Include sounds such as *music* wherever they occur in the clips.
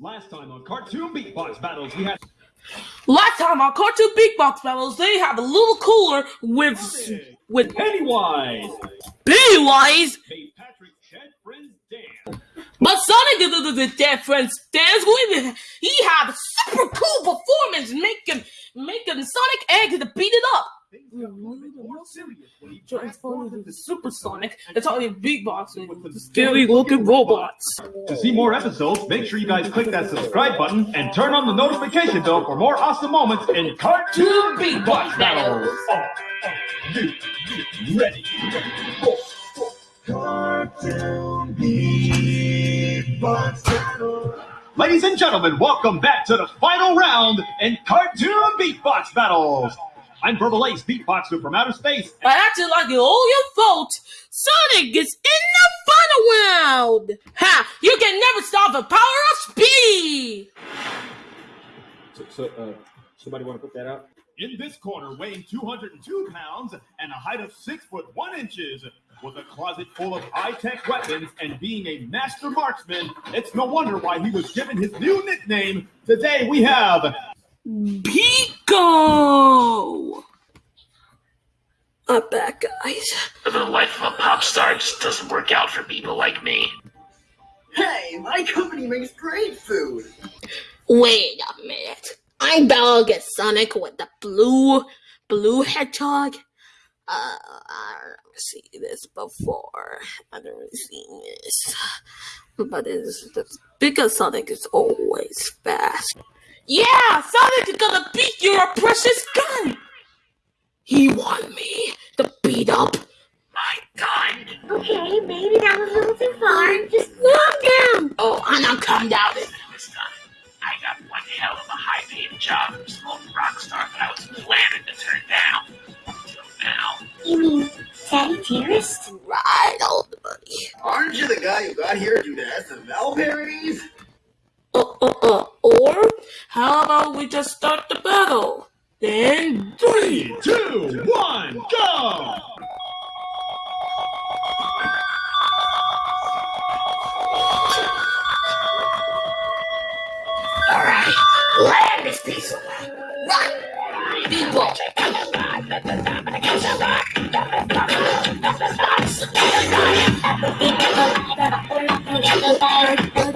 Last time on Cartoon Beatbox Battles, we had Last time on Cartoon Beatbox Battles, they have a little cooler with with Pennywise. Pennywise, Made Patrick Dead Friends dance. but Sonic the, the, the dead friends dance with he had a super cool performance, making making Sonic eggs to beat it up. Things got a little bit more serious when he Transformed transformed into into Super Sonic and talking beatboxing with with the scary looking robots. To see more episodes, make sure you guys click that subscribe button and turn on the notification bell for more awesome moments in Cartoon Beatbox Battles. Are you ready? Cartoon Beatbox Battle. Ladies and gentlemen, welcome back to the final round in Cartoon Beatbox Battles. I'm Verbalase, beatboxer from outer space. I acting like all your fault, Sonic is in the final round. Ha! You can never stop the power of speed. So, so uh, somebody want to put that out? In this corner, weighing 202 pounds and a height of 6 foot 1 inches, with a closet full of high tech weapons and being a master marksman, it's no wonder why he was given his new nickname. Today we have Pico. I'm back, guys. The life of a pop star just doesn't work out for people like me. Hey, my company makes great food. Wait a minute. I'm battle against Sonic with the blue, blue hedgehog. Uh, I don't see this before. I don't really seen this, but it's, it's because Sonic is always fast. Yeah, Sonic is gonna beat your precious gun. He want me to beat up. My gun! Okay, maybe that was a little too far. Just oh, calm down. Oh, I'm not calm down. This time, I got one hell of a high paid job from some old rock star that I was planning to turn down. Until now. You mean Sagittarius? Right, old buddy. Aren't you the guy who got here due to SML parodies? Or how about we just start the battle? Then three, two, one, go! Alright, land this piece of right, people. *laughs*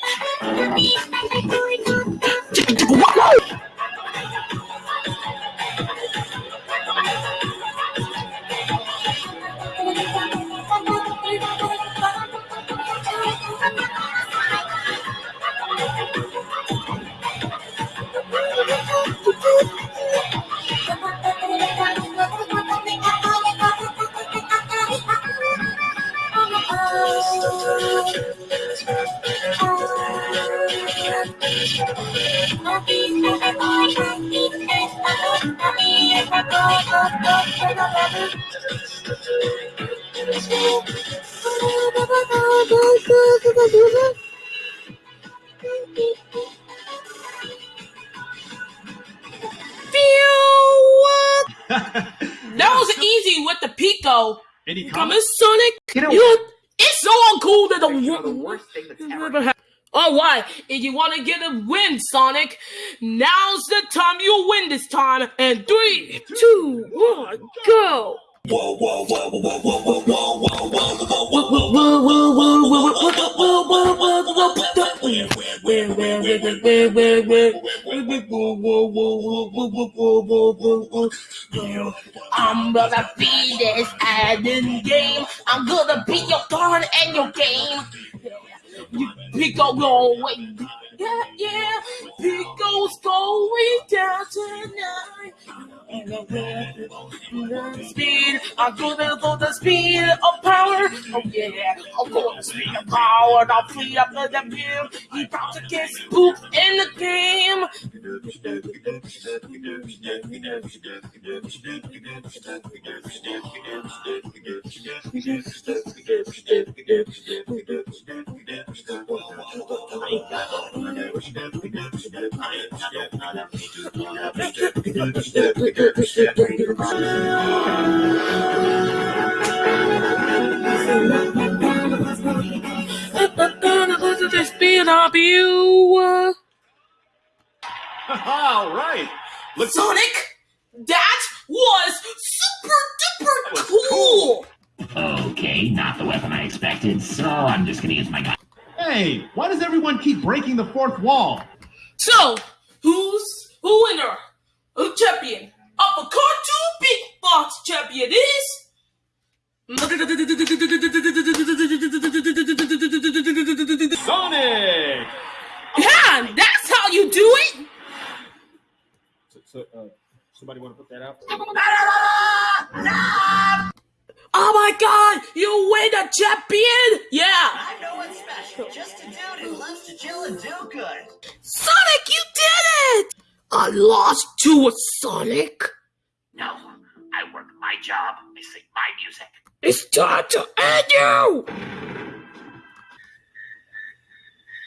That was easy with the Pico. Any Come comments? Sonic. You know- it's so uncool that the, the worst thing that's ever Never ha- All right, if you want to get a win, Sonic, now's the time you win this time. And three, two, one, go. I'm gonna beat this adding game. I'm gonna beat your turn and your game. Pico going, yeah, yeah. Pico's going down tonight. and the Speed, I'm gonna go the speed of power. Oh yeah, I'll go the speed of power. I'll free up the damn He about to get spooked in the game. The speed of you. *laughs* All right. Looks Sonic, that was super duper was cool. Okay, not the weapon I expected, so I'm just gonna use my gun. Hey, why does everyone keep breaking the fourth wall? So, who's who winner? A champion of a cartoon big box champion is. *laughs* Sonic! Yeah, that's how you do it. So, so uh, somebody want to put that out? Oh my god, you win a champion! Yeah, I know what's special. Just a dude who loves to chill and do good. Sonic, you did it! I lost to a Sonic. No, I work my job, I sing my music. It's time to end you.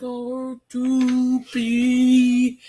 Or to be.